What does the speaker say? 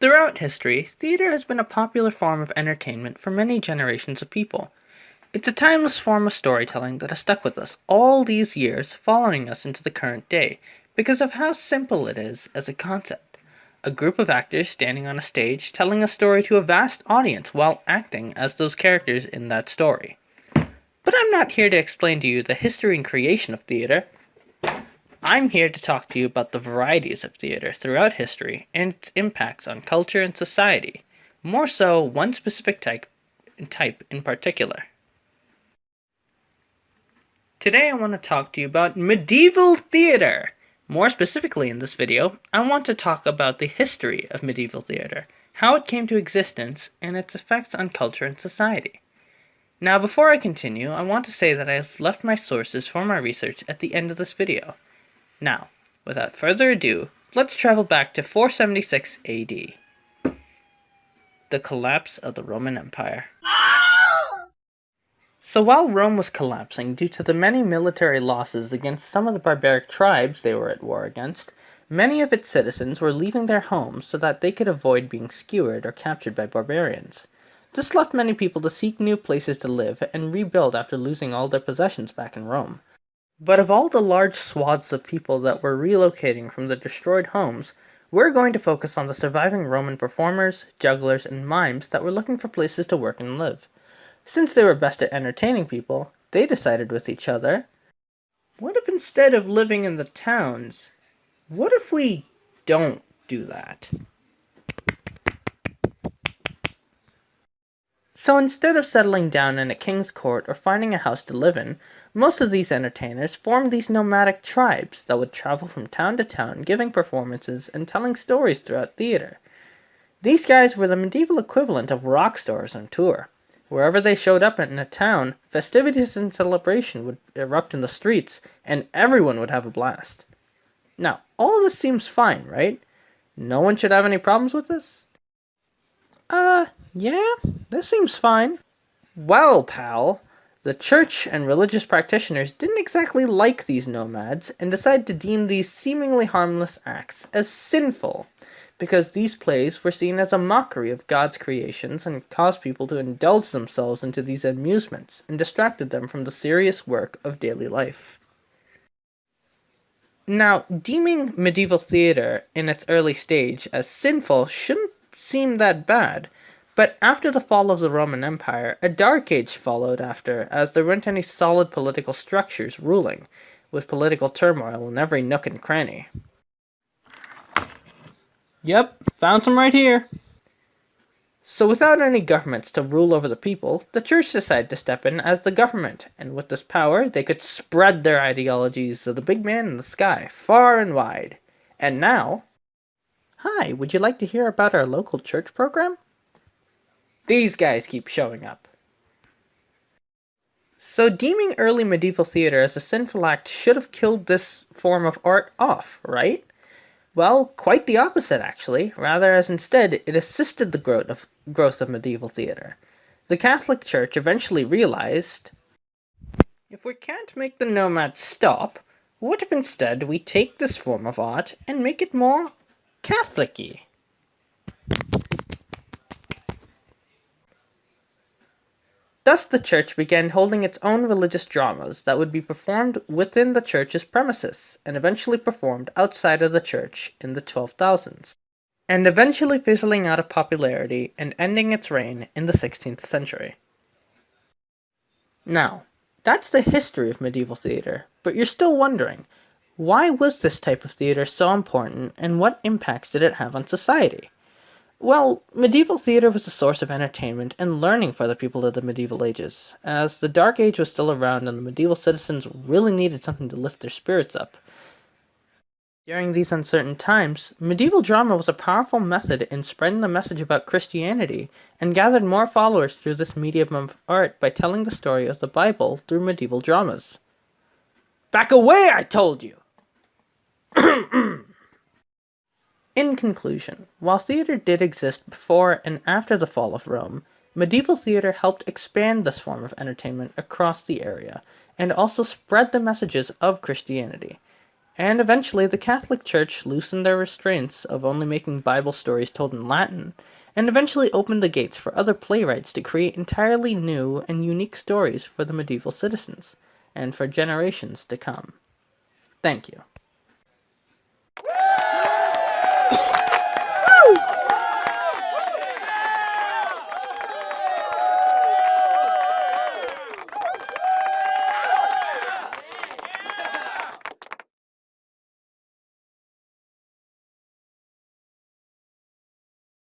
Throughout history, theater has been a popular form of entertainment for many generations of people. It's a timeless form of storytelling that has stuck with us all these years, following us into the current day, because of how simple it is as a concept. A group of actors standing on a stage telling a story to a vast audience while acting as those characters in that story. But I'm not here to explain to you the history and creation of theater. I'm here to talk to you about the varieties of theater throughout history and its impacts on culture and society, more so one specific type, type in particular. Today I want to talk to you about medieval theater. More specifically in this video, I want to talk about the history of medieval theater, how it came to existence, and its effects on culture and society. Now before I continue, I want to say that I have left my sources for my research at the end of this video. Now, without further ado, let's travel back to 476 AD. The collapse of the Roman Empire. So while Rome was collapsing due to the many military losses against some of the barbaric tribes they were at war against, many of its citizens were leaving their homes so that they could avoid being skewered or captured by barbarians. This left many people to seek new places to live and rebuild after losing all their possessions back in Rome. But of all the large swaths of people that were relocating from the destroyed homes, we're going to focus on the surviving Roman performers, jugglers, and mimes that were looking for places to work and live. Since they were best at entertaining people, they decided with each other, what if instead of living in the towns, what if we don't do that? So instead of settling down in a king's court or finding a house to live in, most of these entertainers formed these nomadic tribes that would travel from town to town giving performances and telling stories throughout theater. These guys were the medieval equivalent of rock stars on tour. Wherever they showed up in a town, festivities and celebration would erupt in the streets, and everyone would have a blast. Now, all this seems fine, right? No one should have any problems with this? Uh, yeah, this seems fine. Well, pal, the church and religious practitioners didn't exactly like these nomads and decided to deem these seemingly harmless acts as sinful, because these plays were seen as a mockery of God's creations and caused people to indulge themselves into these amusements and distracted them from the serious work of daily life. Now, deeming medieval theater in its early stage as sinful shouldn't seem that bad, but after the fall of the Roman Empire, a dark age followed after, as there weren't any solid political structures ruling, with political turmoil in every nook and cranny. Yep, found some right here. So without any governments to rule over the people, the church decided to step in as the government, and with this power, they could spread their ideologies of the big man in the sky, far and wide. And now... Hi, would you like to hear about our local church program? These guys keep showing up. So deeming early medieval theater as a sinful act should have killed this form of art off, right? Well, quite the opposite actually, rather as instead it assisted the growth of, growth of medieval theater. The Catholic Church eventually realized, if we can't make the nomads stop, what if instead we take this form of art and make it more Catholic-y? Thus the church began holding its own religious dramas that would be performed within the church's premises, and eventually performed outside of the church in the 12,000s, and eventually fizzling out of popularity and ending its reign in the 16th century. Now, that's the history of medieval theater, but you're still wondering, why was this type of theater so important and what impacts did it have on society? Well, medieval theater was a source of entertainment and learning for the people of the medieval ages, as the Dark Age was still around and the medieval citizens really needed something to lift their spirits up. During these uncertain times, medieval drama was a powerful method in spreading the message about Christianity, and gathered more followers through this medium of art by telling the story of the Bible through medieval dramas. Back away, I told you! In conclusion, while theater did exist before and after the fall of Rome, medieval theater helped expand this form of entertainment across the area, and also spread the messages of Christianity. And eventually, the Catholic Church loosened their restraints of only making Bible stories told in Latin, and eventually opened the gates for other playwrights to create entirely new and unique stories for the medieval citizens, and for generations to come. Thank you.